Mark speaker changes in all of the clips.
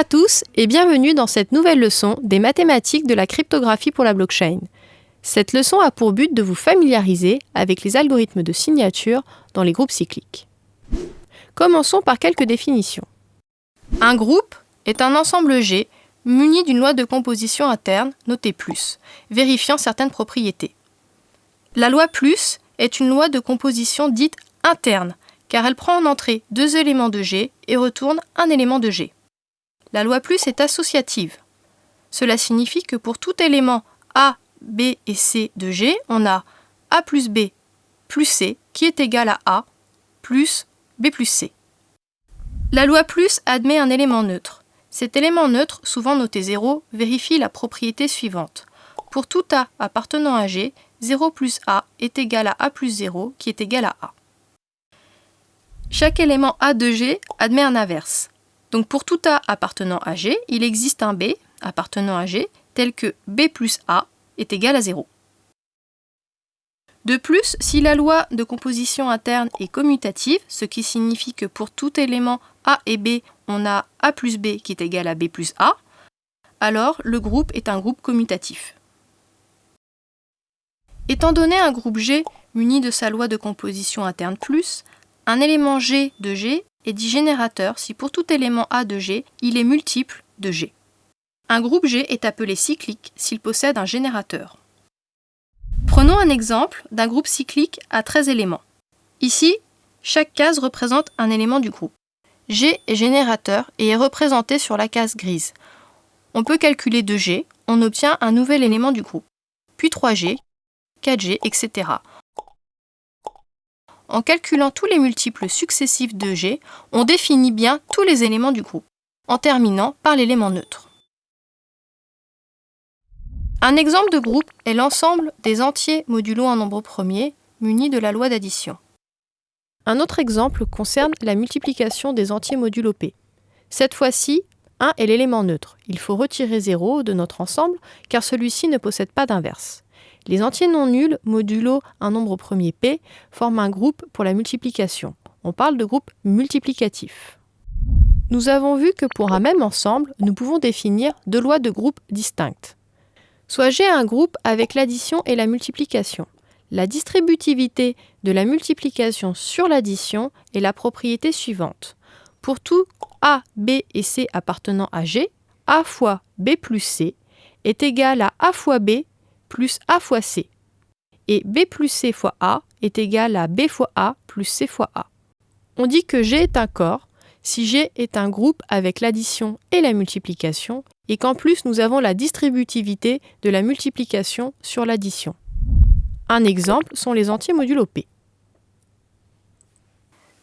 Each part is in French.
Speaker 1: à tous et bienvenue dans cette nouvelle leçon des mathématiques de la cryptographie pour la blockchain. Cette leçon a pour but de vous familiariser avec les algorithmes de signature dans les groupes cycliques. Commençons par quelques définitions. Un groupe est un ensemble G muni d'une loi de composition interne notée plus, vérifiant certaines propriétés. La loi plus est une loi de composition dite interne, car elle prend en entrée deux éléments de G et retourne un élément de G. La loi plus est associative. Cela signifie que pour tout élément A, B et C de G, on a A plus B plus C qui est égal à A plus B plus C. La loi plus admet un élément neutre. Cet élément neutre, souvent noté 0, vérifie la propriété suivante. Pour tout A appartenant à G, 0 plus A est égal à A plus 0 qui est égal à A. Chaque élément A de G admet un inverse. Donc pour tout A appartenant à G, il existe un B appartenant à G tel que B plus A est égal à 0. De plus, si la loi de composition interne est commutative, ce qui signifie que pour tout élément A et B, on a A plus B qui est égal à B plus A, alors le groupe est un groupe commutatif. Étant donné un groupe G muni de sa loi de composition interne plus, un élément G de G est dit générateur si pour tout élément A de G, il est multiple de G. Un groupe G est appelé cyclique s'il possède un générateur. Prenons un exemple d'un groupe cyclique à 13 éléments. Ici, chaque case représente un élément du groupe. G est générateur et est représenté sur la case grise. On peut calculer 2G, on obtient un nouvel élément du groupe. Puis 3G, 4G, etc. En calculant tous les multiples successifs de G, on définit bien tous les éléments du groupe, en terminant par l'élément neutre. Un exemple de groupe est l'ensemble des entiers modulo un nombre premier munis de la loi d'addition. Un autre exemple concerne la multiplication des entiers modulo P. Cette fois-ci, 1 est l'élément neutre. Il faut retirer 0 de notre ensemble car celui-ci ne possède pas d'inverse. Les entiers non nuls modulo un nombre premier P forment un groupe pour la multiplication. On parle de groupe multiplicatif. Nous avons vu que pour un même ensemble, nous pouvons définir deux lois de groupe distinctes. Soit G un groupe avec l'addition et la multiplication. La distributivité de la multiplication sur l'addition est la propriété suivante. Pour tout A, B et C appartenant à G, A fois B plus C est égal à A fois B plus A fois C. Et B plus C fois A est égal à B fois A plus C fois A. On dit que G est un corps si G est un groupe avec l'addition et la multiplication et qu'en plus nous avons la distributivité de la multiplication sur l'addition. Un exemple sont les entiers modulo P.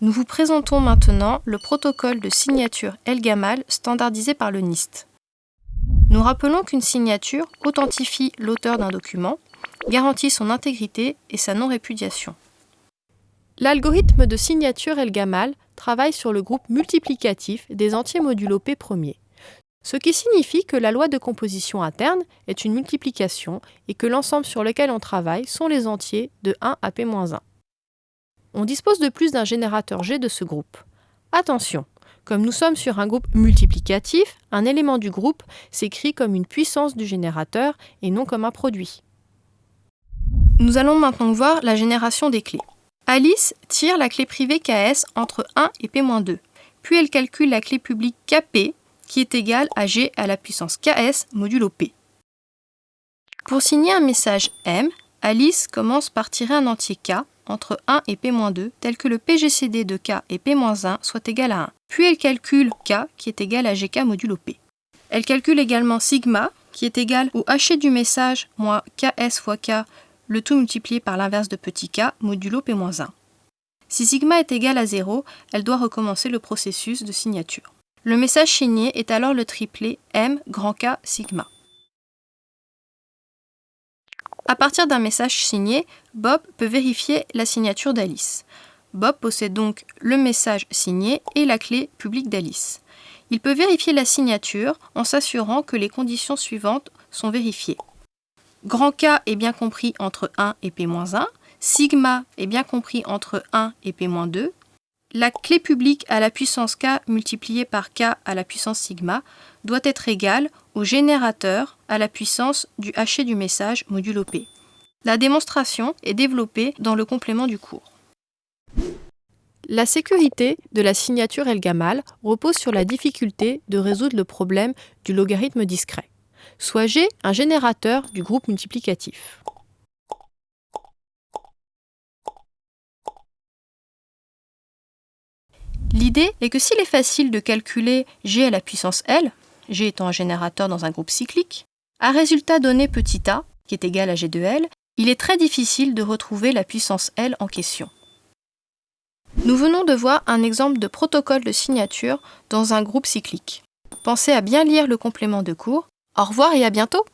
Speaker 1: Nous vous présentons maintenant le protocole de signature Elgamal standardisé par le NIST. Nous rappelons qu'une signature authentifie l'auteur d'un document, garantit son intégrité et sa non-répudiation. L'algorithme de signature Elgamal travaille sur le groupe multiplicatif des entiers modulo P premiers ce qui signifie que la loi de composition interne est une multiplication et que l'ensemble sur lequel on travaille sont les entiers de 1 à p-1. On dispose de plus d'un générateur G de ce groupe. Attention, comme nous sommes sur un groupe multiplicatif, un élément du groupe s'écrit comme une puissance du générateur et non comme un produit. Nous allons maintenant voir la génération des clés. Alice tire la clé privée KS entre 1 et P-2, puis elle calcule la clé publique KP qui est égal à g à la puissance ks modulo p. Pour signer un message M, Alice commence par tirer un entier k entre 1 et p-2 tel que le PGCD de k et p-1 soit égal à 1. Puis elle calcule k qui est égal à gk modulo p. Elle calcule également sigma qui est égal au haché du message moins ks fois k, le tout multiplié par l'inverse de petit k modulo p-1. Si sigma est égal à 0, elle doit recommencer le processus de signature. Le message signé est alors le triplet M grand K sigma. À partir d'un message signé, Bob peut vérifier la signature d'Alice. Bob possède donc le message signé et la clé publique d'Alice. Il peut vérifier la signature en s'assurant que les conditions suivantes sont vérifiées. Grand K est bien compris entre 1 et P-1, sigma est bien compris entre 1 et P-2, La clé publique à la puissance k multipliée par k à la puissance sigma doit être égale au générateur à la puissance du haché du message modulo p. La démonstration est développée dans le complément du cours. La sécurité de la signature Elgamal repose sur la difficulté de résoudre le problème du logarithme discret. Soit G un générateur du groupe multiplicatif? L'idée est que s'il est facile de calculer G à la puissance L, G étant un générateur dans un groupe cyclique, à résultat donné petit a, qui est égal à G de L, il est très difficile de retrouver la puissance L en question. Nous venons de voir un exemple de protocole de signature dans un groupe cyclique. Pensez à bien lire le complément de cours. Au revoir et à bientôt